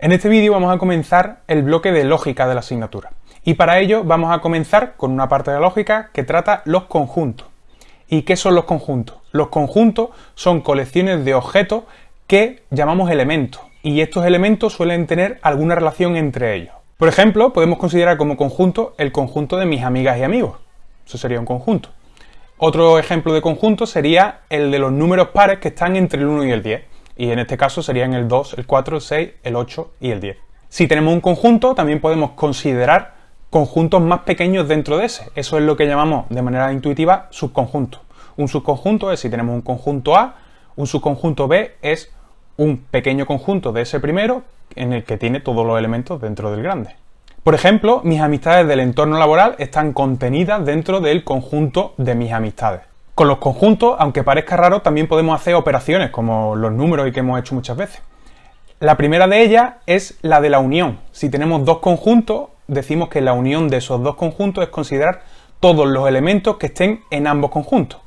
En este vídeo vamos a comenzar el bloque de lógica de la asignatura. Y para ello vamos a comenzar con una parte de lógica que trata los conjuntos. ¿Y qué son los conjuntos? Los conjuntos son colecciones de objetos que llamamos elementos. Y estos elementos suelen tener alguna relación entre ellos. Por ejemplo, podemos considerar como conjunto el conjunto de mis amigas y amigos. Eso sería un conjunto. Otro ejemplo de conjunto sería el de los números pares que están entre el 1 y el 10 y en este caso serían el 2, el 4, el 6, el 8 y el 10. Si tenemos un conjunto, también podemos considerar conjuntos más pequeños dentro de ese. Eso es lo que llamamos de manera intuitiva subconjunto. Un subconjunto es si tenemos un conjunto A, un subconjunto B es un pequeño conjunto de ese primero en el que tiene todos los elementos dentro del grande. Por ejemplo, mis amistades del entorno laboral están contenidas dentro del conjunto de mis amistades. Con los conjuntos, aunque parezca raro, también podemos hacer operaciones, como los números y que hemos hecho muchas veces. La primera de ellas es la de la unión. Si tenemos dos conjuntos, decimos que la unión de esos dos conjuntos es considerar todos los elementos que estén en ambos conjuntos.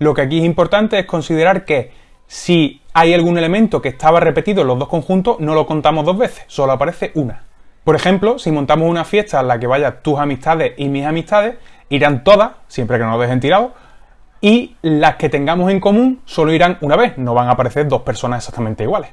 Lo que aquí es importante es considerar que si hay algún elemento que estaba repetido en los dos conjuntos, no lo contamos dos veces, solo aparece una. Por ejemplo, si montamos una fiesta en la que vayan tus amistades y mis amistades, irán todas, siempre que no nos dejen tirado, y las que tengamos en común solo irán una vez, no van a aparecer dos personas exactamente iguales.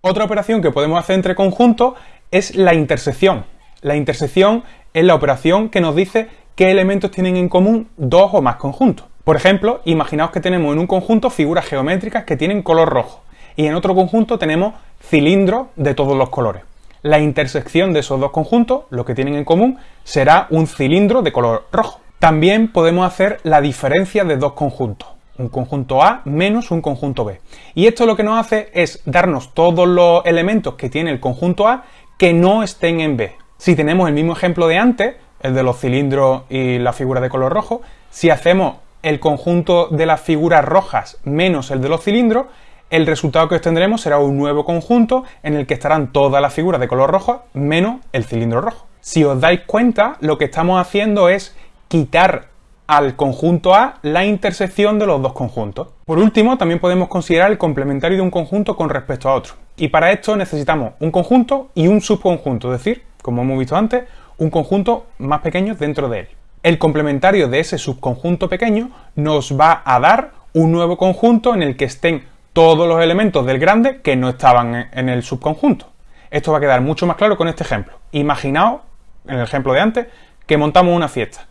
Otra operación que podemos hacer entre conjuntos es la intersección. La intersección es la operación que nos dice qué elementos tienen en común dos o más conjuntos. Por ejemplo, imaginaos que tenemos en un conjunto figuras geométricas que tienen color rojo y en otro conjunto tenemos cilindros de todos los colores. La intersección de esos dos conjuntos, lo que tienen en común, será un cilindro de color rojo. También podemos hacer la diferencia de dos conjuntos, un conjunto A menos un conjunto B. Y esto lo que nos hace es darnos todos los elementos que tiene el conjunto A que no estén en B. Si tenemos el mismo ejemplo de antes, el de los cilindros y la figura de color rojo, si hacemos el conjunto de las figuras rojas menos el de los cilindros, el resultado que obtendremos será un nuevo conjunto en el que estarán todas las figuras de color rojo menos el cilindro rojo. Si os dais cuenta, lo que estamos haciendo es quitar al conjunto A la intersección de los dos conjuntos. Por último, también podemos considerar el complementario de un conjunto con respecto a otro. Y para esto necesitamos un conjunto y un subconjunto, es decir, como hemos visto antes, un conjunto más pequeño dentro de él. El complementario de ese subconjunto pequeño nos va a dar un nuevo conjunto en el que estén todos los elementos del grande que no estaban en el subconjunto. Esto va a quedar mucho más claro con este ejemplo. Imaginaos, en el ejemplo de antes, que montamos una fiesta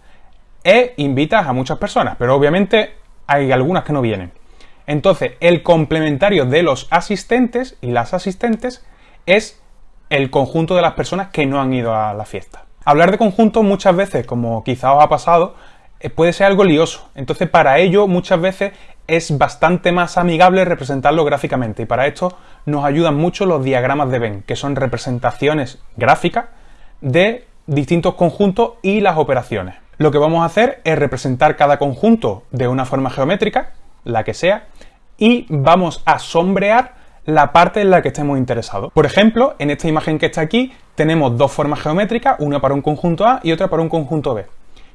e invitas a muchas personas, pero obviamente hay algunas que no vienen. Entonces, el complementario de los asistentes y las asistentes es el conjunto de las personas que no han ido a la fiesta. Hablar de conjuntos muchas veces, como quizá os ha pasado, eh, puede ser algo lioso. Entonces, para ello, muchas veces es bastante más amigable representarlo gráficamente. Y para esto nos ayudan mucho los diagramas de Venn, que son representaciones gráficas de distintos conjuntos y las operaciones. Lo que vamos a hacer es representar cada conjunto de una forma geométrica, la que sea, y vamos a sombrear la parte en la que estemos interesados. Por ejemplo, en esta imagen que está aquí, tenemos dos formas geométricas, una para un conjunto A y otra para un conjunto B.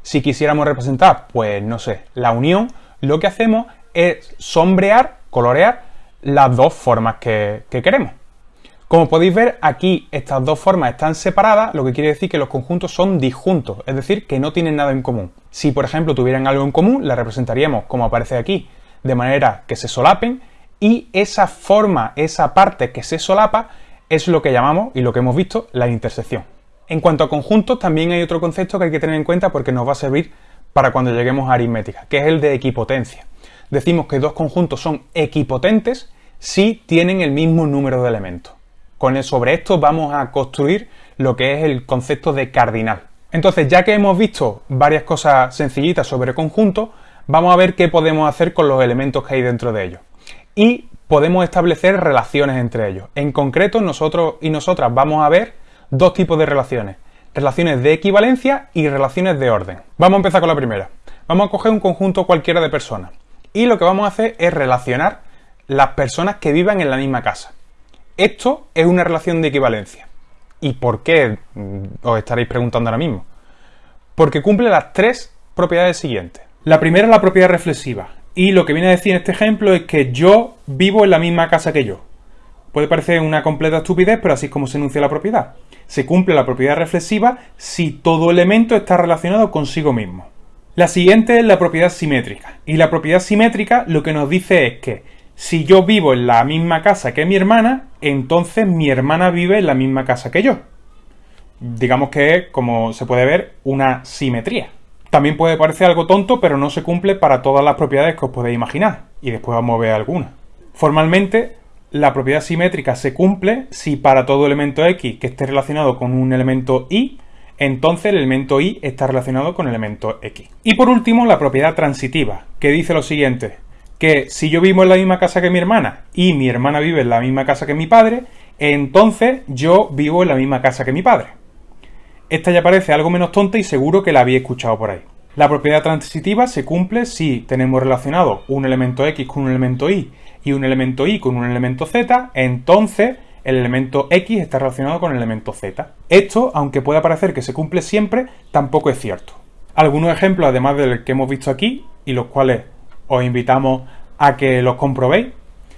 Si quisiéramos representar, pues no sé, la unión, lo que hacemos es sombrear, colorear las dos formas que, que queremos. Como podéis ver, aquí estas dos formas están separadas, lo que quiere decir que los conjuntos son disjuntos, es decir, que no tienen nada en común. Si, por ejemplo, tuvieran algo en común, la representaríamos como aparece aquí, de manera que se solapen, y esa forma, esa parte que se solapa, es lo que llamamos, y lo que hemos visto, la intersección. En cuanto a conjuntos, también hay otro concepto que hay que tener en cuenta porque nos va a servir para cuando lleguemos a aritmética, que es el de equipotencia. Decimos que dos conjuntos son equipotentes si tienen el mismo número de elementos. Con el, sobre esto vamos a construir lo que es el concepto de cardinal. Entonces, ya que hemos visto varias cosas sencillitas sobre conjuntos, vamos a ver qué podemos hacer con los elementos que hay dentro de ellos. Y podemos establecer relaciones entre ellos. En concreto, nosotros y nosotras vamos a ver dos tipos de relaciones. Relaciones de equivalencia y relaciones de orden. Vamos a empezar con la primera. Vamos a coger un conjunto cualquiera de personas. Y lo que vamos a hacer es relacionar las personas que vivan en la misma casa. Esto es una relación de equivalencia. ¿Y por qué? Mm, os estaréis preguntando ahora mismo. Porque cumple las tres propiedades siguientes. La primera es la propiedad reflexiva. Y lo que viene a decir en este ejemplo es que yo vivo en la misma casa que yo. Puede parecer una completa estupidez, pero así es como se enuncia la propiedad. Se cumple la propiedad reflexiva si todo elemento está relacionado consigo mismo. La siguiente es la propiedad simétrica. Y la propiedad simétrica lo que nos dice es que si yo vivo en la misma casa que mi hermana, entonces mi hermana vive en la misma casa que yo. Digamos que como se puede ver, una simetría. También puede parecer algo tonto, pero no se cumple para todas las propiedades que os podéis imaginar. Y después vamos a ver algunas. Formalmente, la propiedad simétrica se cumple si para todo elemento X que esté relacionado con un elemento Y, entonces el elemento Y está relacionado con el elemento X. Y por último, la propiedad transitiva, que dice lo siguiente, que si yo vivo en la misma casa que mi hermana y mi hermana vive en la misma casa que mi padre, entonces yo vivo en la misma casa que mi padre. Esta ya parece algo menos tonta y seguro que la había escuchado por ahí. La propiedad transitiva se cumple si tenemos relacionado un elemento X con un elemento Y y un elemento Y con un elemento Z, entonces el elemento X está relacionado con el elemento Z. Esto, aunque pueda parecer que se cumple siempre, tampoco es cierto. Algunos ejemplos, además del que hemos visto aquí, y los cuales os invitamos a que los comprobéis,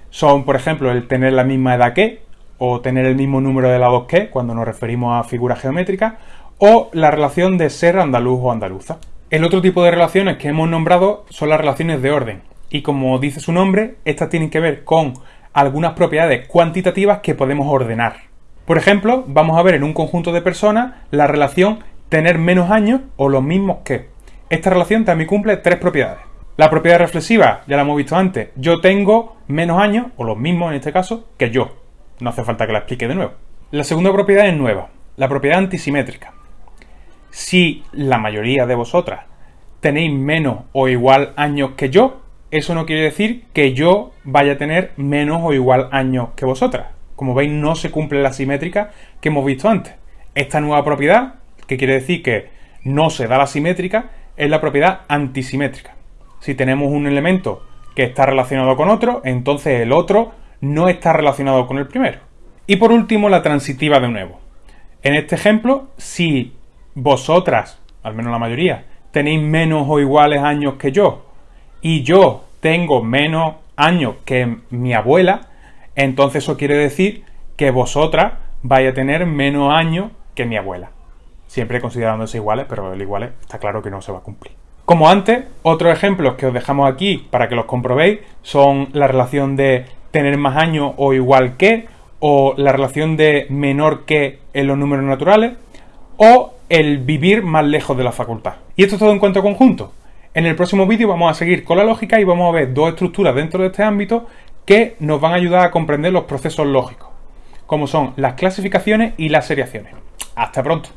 son, por ejemplo, el tener la misma edad que, o tener el mismo número de lados que, cuando nos referimos a figuras geométricas, o la relación de ser andaluz o andaluza. El otro tipo de relaciones que hemos nombrado son las relaciones de orden, y como dice su nombre, estas tienen que ver con algunas propiedades cuantitativas que podemos ordenar. Por ejemplo, vamos a ver en un conjunto de personas la relación tener menos años o los mismos que. Esta relación también cumple tres propiedades. La propiedad reflexiva, ya la hemos visto antes, yo tengo menos años, o los mismos en este caso, que yo. No hace falta que la explique de nuevo. La segunda propiedad es nueva, la propiedad antisimétrica. Si la mayoría de vosotras tenéis menos o igual años que yo, eso no quiere decir que yo vaya a tener menos o igual años que vosotras. Como veis, no se cumple la simétrica que hemos visto antes. Esta nueva propiedad, que quiere decir que no se da la simétrica, es la propiedad antisimétrica. Si tenemos un elemento que está relacionado con otro, entonces el otro no está relacionado con el primero. Y por último, la transitiva de nuevo. En este ejemplo, si vosotras, al menos la mayoría, tenéis menos o iguales años que yo, y yo tengo menos años que mi abuela, entonces eso quiere decir que vosotras vais a tener menos años que mi abuela. Siempre considerándose iguales, pero el iguales está claro que no se va a cumplir. Como antes, otros ejemplos que os dejamos aquí para que los comprobéis son la relación de tener más años o igual que, o la relación de menor que en los números naturales, o el vivir más lejos de la facultad. Y esto es todo en cuanto a conjunto. En el próximo vídeo vamos a seguir con la lógica y vamos a ver dos estructuras dentro de este ámbito que nos van a ayudar a comprender los procesos lógicos, como son las clasificaciones y las seriaciones. Hasta pronto.